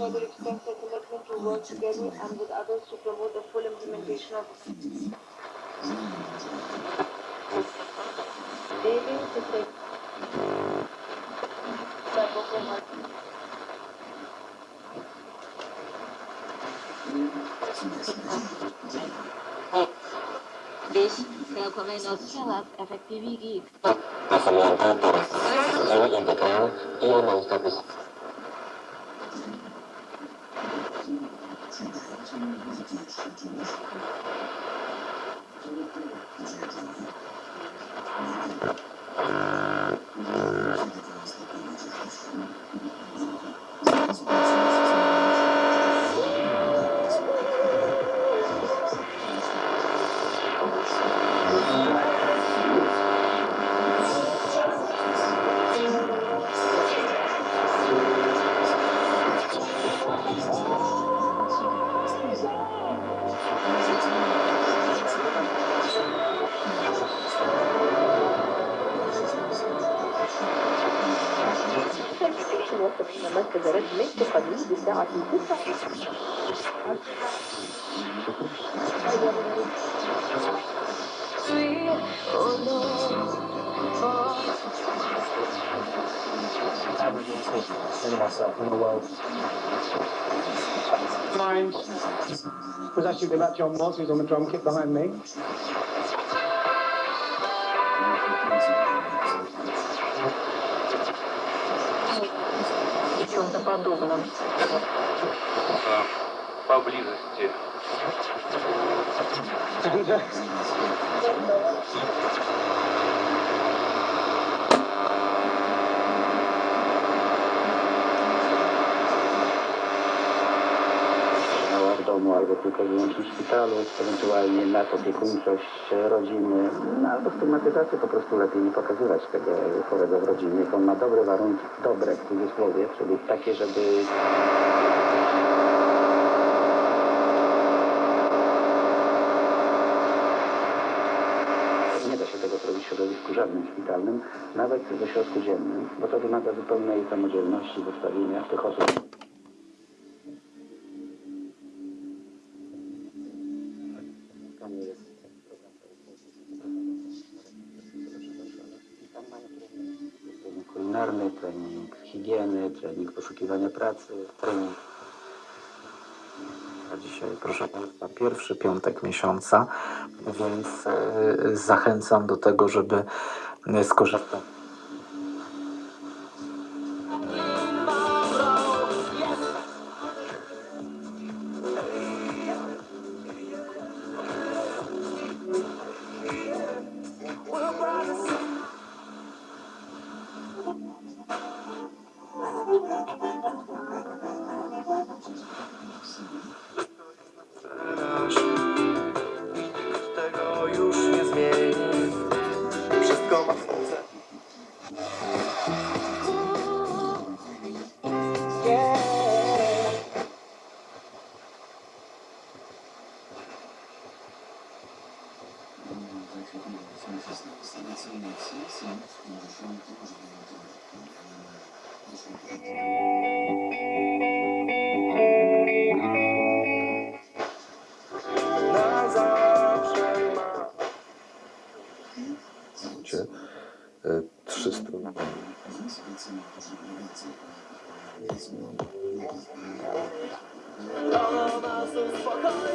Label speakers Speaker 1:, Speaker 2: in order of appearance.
Speaker 1: further extends their commitment to work together and with others to promote the full implementation of the Daily success.
Speaker 2: This documento celebra a efetividade. A semelhança
Speaker 3: entre o e o mundo ustawy
Speaker 4: الابلكيشن وصل إلى مركز رد من قبل بساعة تسعة
Speaker 5: and myself in the world. Mine was actually about John Moss, who's on the drum kit behind me.
Speaker 4: Чем-то подобном.
Speaker 6: поблизости.
Speaker 5: And,
Speaker 7: domu albo tylko wyłącznie w szpitalu, ewentualnie nadopiekuńczość rodziny, no, albo stygmatyzację po prostu lepiej nie pokazywać tego chorego w rodzinie. On ma dobre warunki, dobre w cudzysłowie, czyli takie, żeby Nie da się tego zrobić w środowisku żadnym szpitalnym, nawet w ośrodku dziennym, bo to wymaga zupełnej samodzielności w ustawieniach tych osób. Kulinarny, trening higieny, trening poszukiwania pracy, trening.
Speaker 8: A Dzisiaj, proszę Państwa, pierwszy piątek miesiąca, więc e, zachęcam do tego, żeby e, skorzystać.
Speaker 6: Tego już nie zmieni. Wszystko ma cel. Na
Speaker 9: Cię, e, trzy strony.
Speaker 6: To nas uspokoi.